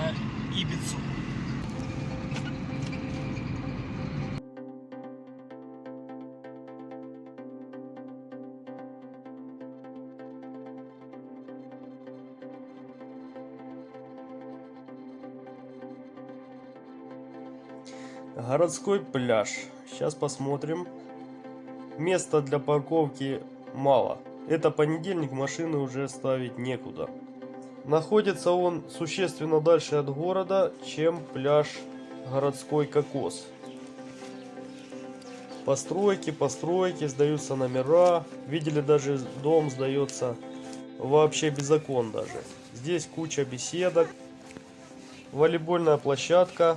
на Ибицу. Городской пляж. Сейчас посмотрим. Места для парковки мало. Это понедельник, машины уже ставить некуда. Находится он существенно дальше от города, чем пляж городской кокос. Постройки, постройки, сдаются номера. Видели, даже дом сдается вообще без окон даже. Здесь куча беседок. Волейбольная площадка.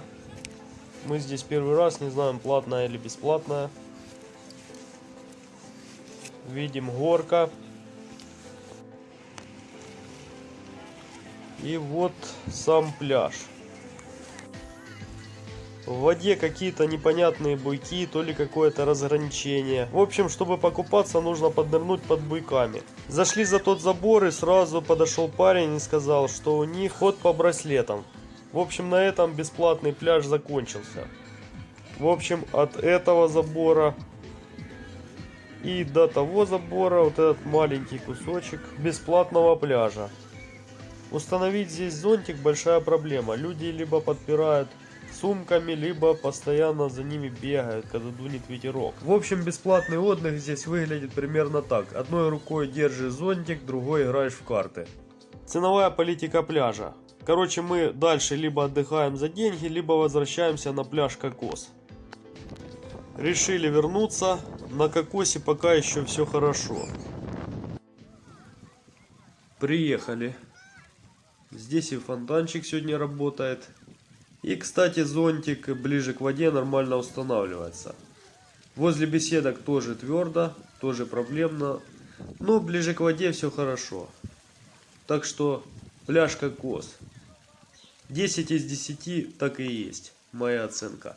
Мы здесь первый раз, не знаем, платная или бесплатная. Видим горка. И вот сам пляж. В воде какие-то непонятные буйки, то ли какое-то разграничение. В общем, чтобы покупаться, нужно поднырнуть под буйками. Зашли за тот забор и сразу подошел парень и сказал, что у них ход по браслетам. В общем, на этом бесплатный пляж закончился. В общем, от этого забора и до того забора вот этот маленький кусочек бесплатного пляжа. Установить здесь зонтик большая проблема. Люди либо подпирают сумками, либо постоянно за ними бегают, когда дунет ветерок. В общем, бесплатный отдых здесь выглядит примерно так. Одной рукой держишь зонтик, другой играешь в карты. Ценовая политика пляжа. Короче, мы дальше либо отдыхаем за деньги, либо возвращаемся на пляж Кокос. Решили вернуться. На Кокосе пока еще все хорошо. Приехали. Здесь и фонтанчик сегодня работает. И, кстати, зонтик ближе к воде нормально устанавливается. Возле беседок тоже твердо, тоже проблемно. Но ближе к воде все хорошо. Так что пляж кокос. 10 из 10 так и есть. Моя оценка.